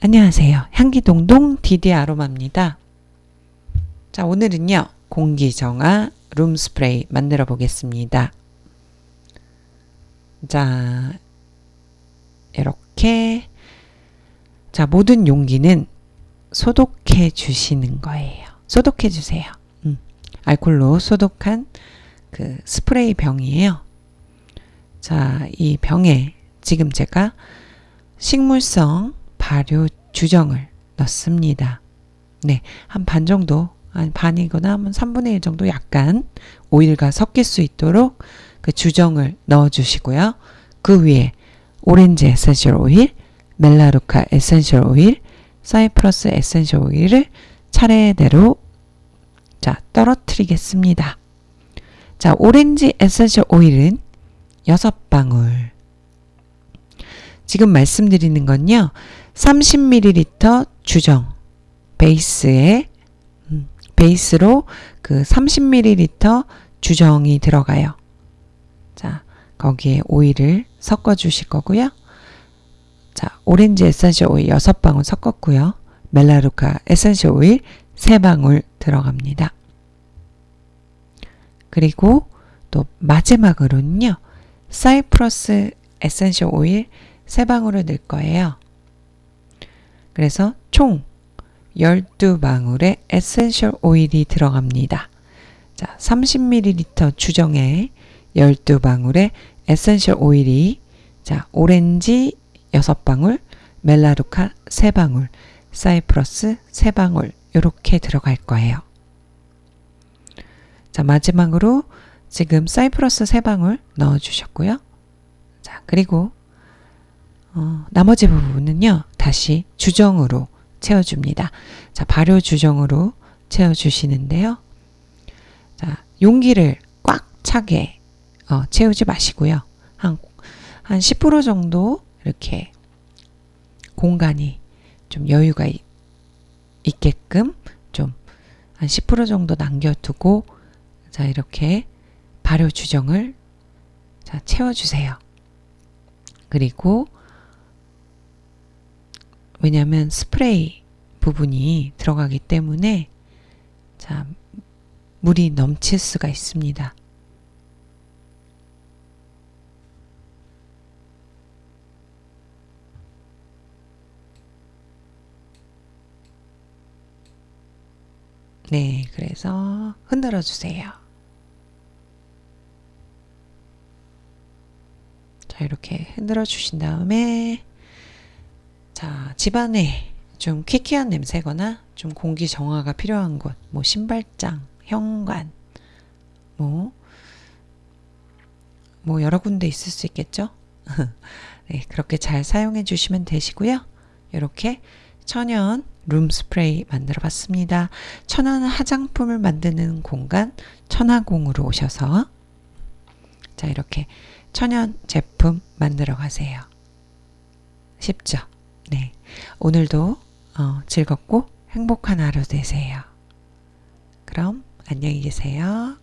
안녕하세요. 향기동동 디디 아로마입니다. 자, 오늘은요. 공기정화 룸스프레이 만들어 보겠습니다. 자, 이렇게 자, 모든 용기는 소독해 주시는 거예요. 소독해 주세요. 음, 알콜로 소독한 그 스프레이 병이에요. 자, 이 병에 지금 제가 식물성 발효 주정을 넣습니다. 네, 한 반 정도, 한 반이거나 한 3분의 1 정도 약간 오일과 섞일 수 있도록 그 주정을 넣어 주시고요. 그 위에 오렌지 essential 오일, melaleuca essential 오일, 사이프러스 essential 오일을 차례대로 자, 떨어뜨리겠습니다. 자, 오렌지 essential oil은 6방울. 지금 말씀드리는 건요. 30ml 주정 베이스에 음, 베이스로 그 30ml 주정이 들어가요. 자, 거기에 오일을 섞어 주실 거고요. 자, 오렌지 에센셜 오일 6방울 섞었고요. melaleuca essential oil 3방울 들어갑니다. 그리고 또 마지막으로는요. 사이프러스 essential oil 3방울을 넣을 거예요. 그래서 총 12방울의 essential oil이 들어갑니다. 자, 30ml 주정에 12방울의 essential oil이 자, 오렌지 6방울, 멜라루카 3방울, 사이프러스 3방울 이렇게 들어갈 거예요. 자, 마지막으로 지금 사이프러스 3방울 넣어 주셨고요. 자, 그리고 어, 나머지 부분은요. 다시 주정으로 채워줍니다. 자, 발효 주정으로 채워주시는데요. 자, 용기를 꽉 차게 어, 채우지 마시고요. 한, 한 10% 정도 이렇게 공간이 좀 여유가 있, 있게끔 좀 한 10% 정도 남겨두고 자, 이렇게 발효 주정을 자, 채워주세요. 그리고 왜냐하면 스프레이 부분이 들어가기 때문에 자 물이 넘칠 수가 있습니다. 네, 그래서 흔들어 주세요. 자, 이렇게 흔들어 주신 다음에 자, 집안에 좀 퀴퀴한 냄새거나 좀 공기 정화가 필요한 곳, 뭐 신발장, 현관, 뭐, 뭐 여러 군데 있을 수 있겠죠? 네, 그렇게 잘 사용해 주시면 되시고요. 이렇게 천연 룸 스프레이 만들어 봤습니다. 천연 화장품을 만드는 공간 천하공으로 오셔서 자 이렇게 천연 제품 만들어 가세요. 쉽죠? 네. 오늘도 어, 즐겁고 행복한 하루 되세요. 그럼 안녕히 계세요.